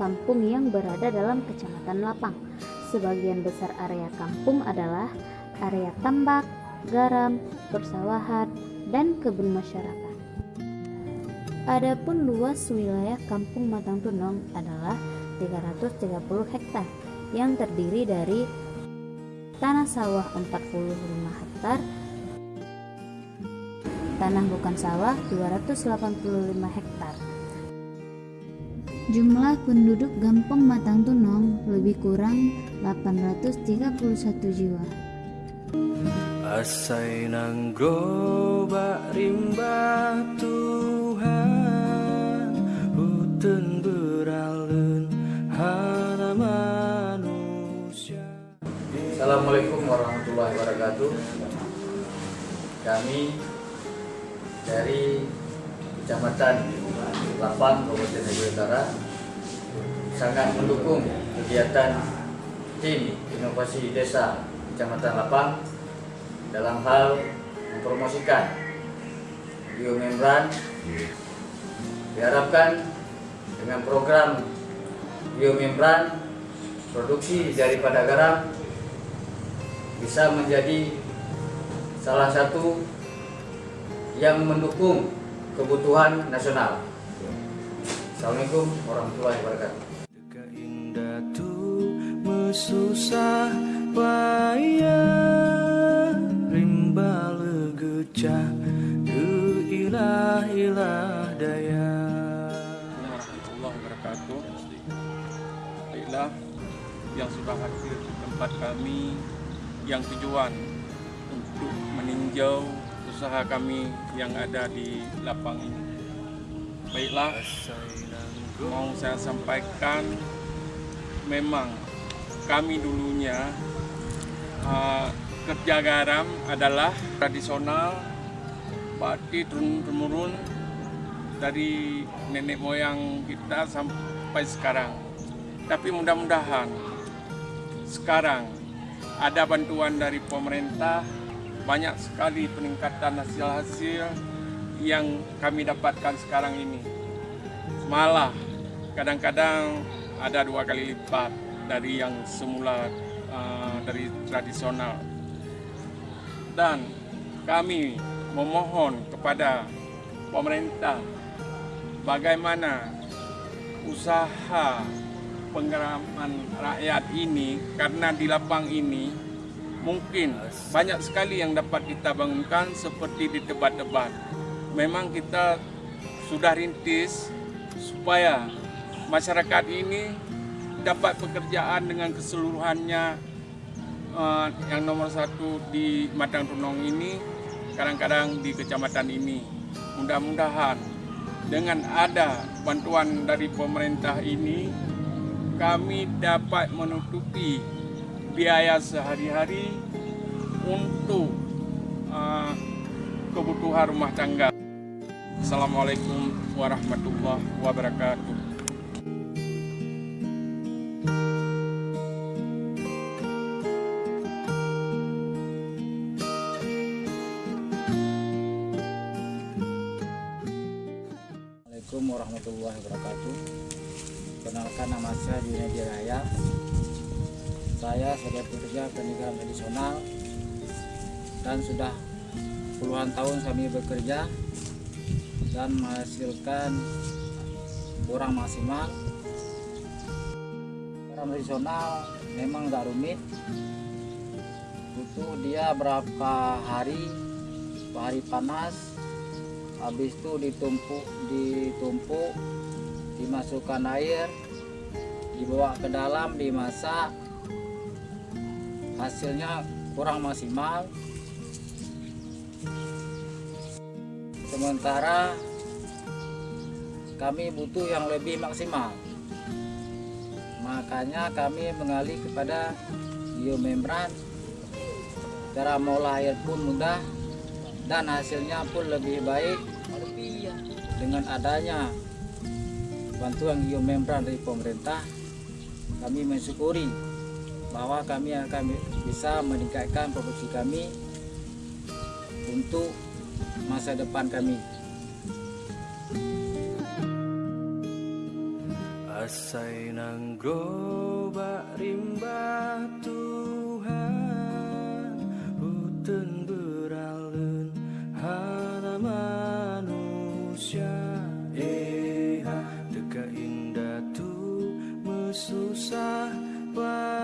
kampung yang berada dalam Kecamatan Lapang. Sebagian besar area kampung adalah area tambak, garam, persawahan, dan kebun masyarakat. Adapun luas wilayah kampung Matang Tunong adalah 330 hektar yang terdiri dari tanah sawah 45 hektar, tanah bukan sawah 285 hektar. Jumlah penduduk Gampong Matang Tunong lebih kurang 831 jiwa. Asai nang grobak rimba Tuhan Hutun beralun hana manusia Assalamualaikum warahmatullahi wabarakatuh. Kami dari Kecamatan Lapang, Kabupaten Negeri Utara sangat mendukung kegiatan tim inovasi desa Kecamatan Lapang dalam hal mempromosikan biomembran. Diharapkan dengan program biomembran produksi daripada garam bisa menjadi salah satu yang mendukung kebutuhan nasional. Assalamualaikum warahmatullahi wabarakatuh. Mesusah payah Rimba legecah Du ilah ilah daya wabarakatuh. Baiklah yang sudah hadir di tempat kami yang tujuan untuk meninjau usaha kami yang ada di lapang ini. Baiklah, mau saya sampaikan memang kami dulunya uh, kerja garam adalah tradisional berarti turun-temurun dari nenek moyang kita sampai sekarang. Tapi mudah-mudahan sekarang ada bantuan dari pemerintah, banyak sekali peningkatan hasil-hasil yang kami dapatkan sekarang ini. Malah kadang-kadang ada dua kali lipat dari yang semula uh, dari tradisional. Dan kami memohon kepada pemerintah bagaimana usaha penggeraman rakyat ini karena di lapang ini mungkin banyak sekali yang dapat kita bangunkan seperti di debat-debat. Memang kita sudah rintis supaya masyarakat ini dapat pekerjaan dengan keseluruhannya uh, yang nomor satu di Matang Tunong ini kadang-kadang di kecamatan ini. Mudah-mudahan dengan ada bantuan dari pemerintah ini kami dapat menutupi biaya sehari-hari untuk uh, kebutuhan rumah tangga. Assalamualaikum warahmatullahi wabarakatuh. Warahmatullahi wabarakatuh. Kenalkan nama saya Junedi Raya. Saya sebagai pekerja pendidikan tradisional dan sudah puluhan tahun kami bekerja dan menghasilkan kurang maksimal. Garam tradisional memang nggak rumit. Butuh dia berapa hari, hari panas, habis itu ditumpuk ditumpuk dimasukkan air dibawa ke dalam dimasak. Hasilnya kurang maksimal. Sementara kami butuh yang lebih maksimal. Makanya kami mengalih kepada biomembran. Cara mengolah air pun mudah dan hasilnya pun lebih baik dengan adanya bantuan geomembran dari pemerintah kami mensyukuri bahwa kami akan bisa meningkatkan produksi kami untuk masa depan kami. Rasai nang grobak rimba tu puxar. para